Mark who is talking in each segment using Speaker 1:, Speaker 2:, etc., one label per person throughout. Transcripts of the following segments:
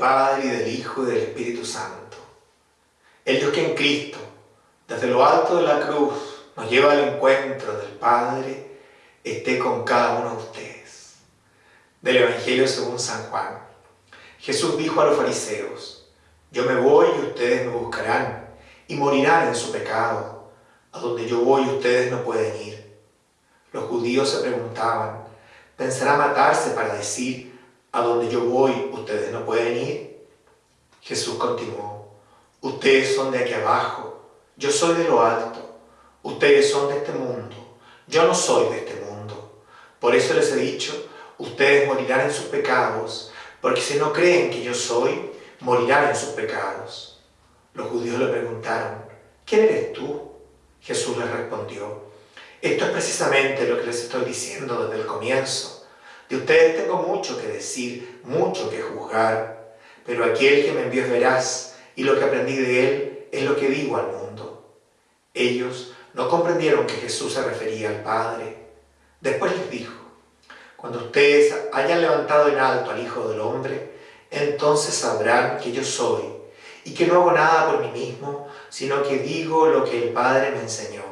Speaker 1: Padre, y del Hijo, y del Espíritu Santo. El Dios que en Cristo, desde lo alto de la cruz, nos lleva al encuentro del Padre, esté con cada uno de ustedes. Del Evangelio según San Juan. Jesús dijo a los fariseos, yo me voy y ustedes me buscarán, y morirán en su pecado. A donde yo voy ustedes no pueden ir. Los judíos se preguntaban, ¿pensará matarse para decir, a donde yo voy ustedes no pueden ir? Jesús continuó, ustedes son de aquí abajo, yo soy de lo alto, ustedes son de este mundo, yo no soy de este mundo. Por eso les he dicho, ustedes morirán en sus pecados, porque si no creen que yo soy, morirán en sus pecados. Los judíos le preguntaron, ¿quién eres tú? Jesús les respondió, esto es precisamente lo que les estoy diciendo desde el comienzo. De ustedes tengo mucho que decir, mucho que juzgar, pero aquel que me envió es veraz, y lo que aprendí de él es lo que digo al mundo. Ellos no comprendieron que Jesús se refería al Padre. Después les dijo, cuando ustedes hayan levantado en alto al Hijo del Hombre, entonces sabrán que yo soy, y que no hago nada por mí mismo, sino que digo lo que el Padre me enseñó.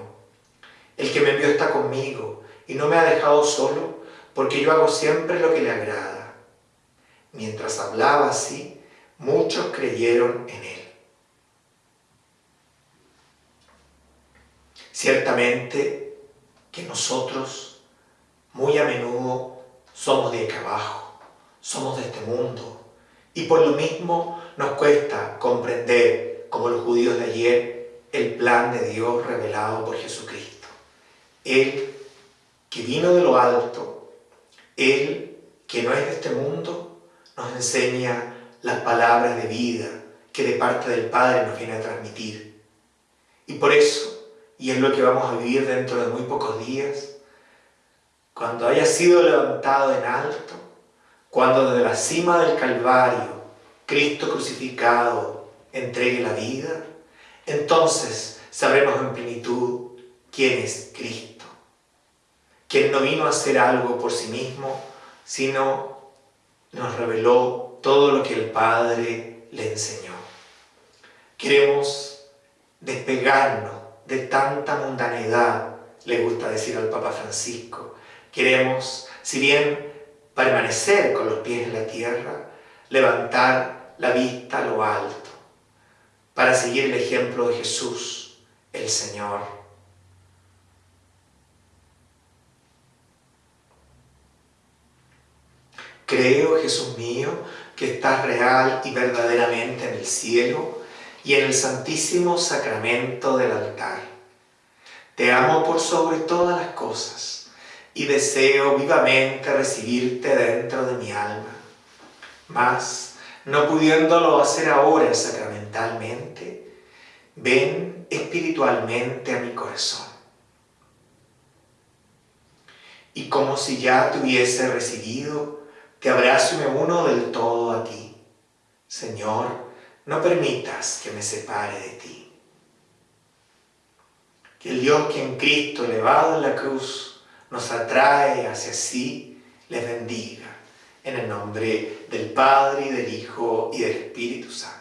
Speaker 1: El que me envió está conmigo, y no me ha dejado solo, porque yo hago siempre lo que le agrada. Mientras hablaba así, muchos creyeron en él. Ciertamente que nosotros muy a menudo somos de acá abajo, somos de este mundo, y por lo mismo nos cuesta comprender, como los judíos de ayer, el plan de Dios revelado por Jesucristo. Él que vino de lo alto, Él que no es de este mundo, nos enseña las palabras de vida que de parte del Padre nos viene a transmitir. Y por eso, y es lo que vamos a vivir dentro de muy pocos días, cuando haya sido levantado en alto, cuando desde la cima del Calvario Cristo crucificado entregue la vida, entonces sabremos en plenitud quién es Cristo, quien no vino a hacer algo por sí mismo, sino nos reveló todo lo que el Padre le enseñó. Queremos despegarnos de tanta mundanidad, le gusta decir al Papa Francisco. Queremos, si bien permanecer con los pies en la tierra, levantar la vista a lo alto, para seguir el ejemplo de Jesús, el Señor. Creo, Jesús mío, que estás real y verdaderamente en el cielo y en el santísimo sacramento del altar. Te amo por sobre todas las cosas y deseo vivamente recibirte dentro de mi alma. Mas, no pudiéndolo hacer ahora sacramentalmente, ven espiritualmente a mi corazón. Y como si ya te hubiese recibido, te abrazo y me uno del todo a ti. Señor, no permitas que me separe de ti. Que el Dios que en Cristo, elevado en la cruz, nos atrae hacia sí, les bendiga. En el nombre del Padre, y del Hijo, y del Espíritu Santo.